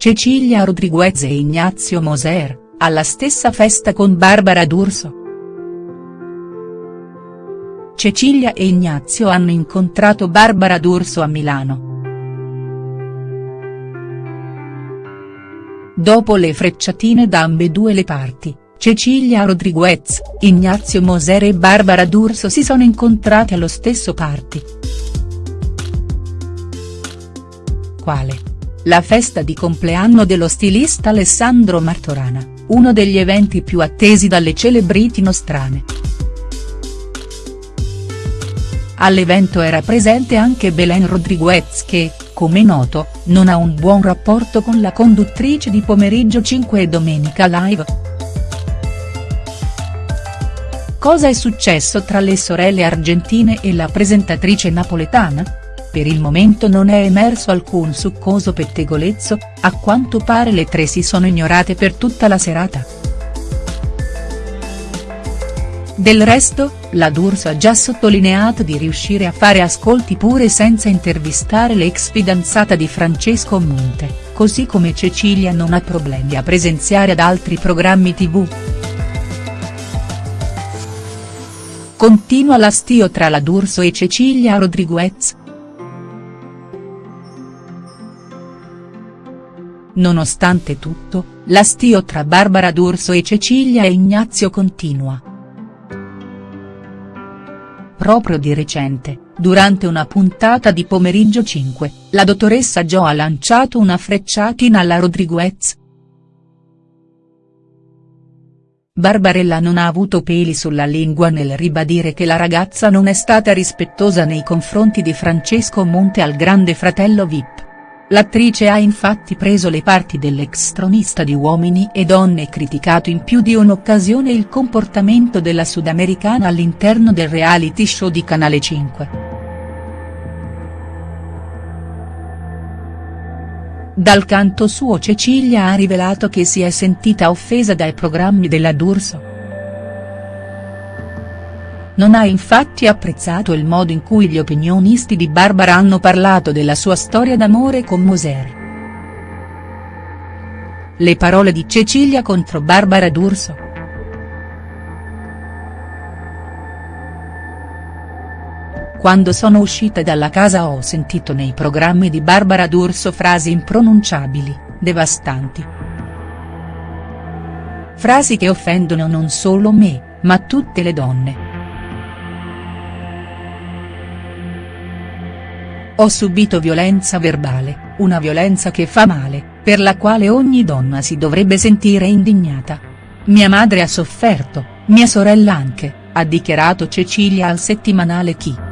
Cecilia Rodriguez e Ignazio Moser, alla stessa festa con Barbara D'Urso. Cecilia e Ignazio hanno incontrato Barbara D'Urso a Milano. Dopo le frecciatine da ambedue le parti, Cecilia Rodriguez, Ignazio Moser e Barbara D'Urso si sono incontrati allo stesso party. Quale? La festa di compleanno dello stilista Alessandro Martorana, uno degli eventi più attesi dalle celebrity nostrane. All'evento era presente anche Belen Rodriguez che, come noto, non ha un buon rapporto con la conduttrice di Pomeriggio 5 e Domenica Live. Cosa è successo tra le sorelle argentine e la presentatrice napoletana? Per il momento non è emerso alcun succoso pettegolezzo, a quanto pare le tre si sono ignorate per tutta la serata. Del resto, la D'Urso ha già sottolineato di riuscire a fare ascolti pure senza intervistare l'ex fidanzata di Francesco Monte, così come Cecilia non ha problemi a presenziare ad altri programmi tv. Continua l'astio tra la D'Urso e Cecilia Rodriguez. Nonostante tutto, l'astio tra Barbara D'Urso e Cecilia e Ignazio continua. Proprio di recente, durante una puntata di Pomeriggio 5, la dottoressa Jo ha lanciato una frecciatina alla Rodriguez. Barbarella non ha avuto peli sulla lingua nel ribadire che la ragazza non è stata rispettosa nei confronti di Francesco Monte al grande fratello Vip. L'attrice ha infatti preso le parti dell'ex tronista di Uomini e Donne e criticato in più di un'occasione il comportamento della sudamericana all'interno del reality show di Canale 5. Dal canto suo Cecilia ha rivelato che si è sentita offesa dai programmi della D'Urso. Non ha infatti apprezzato il modo in cui gli opinionisti di Barbara hanno parlato della sua storia d'amore con Moser. Le parole di Cecilia contro Barbara D'Urso. Quando sono uscita dalla casa ho sentito nei programmi di Barbara D'Urso frasi impronunciabili, devastanti. Frasi che offendono non solo me, ma tutte le donne. Ho subito violenza verbale, una violenza che fa male, per la quale ogni donna si dovrebbe sentire indignata. Mia madre ha sofferto, mia sorella anche, ha dichiarato Cecilia al settimanale Chi.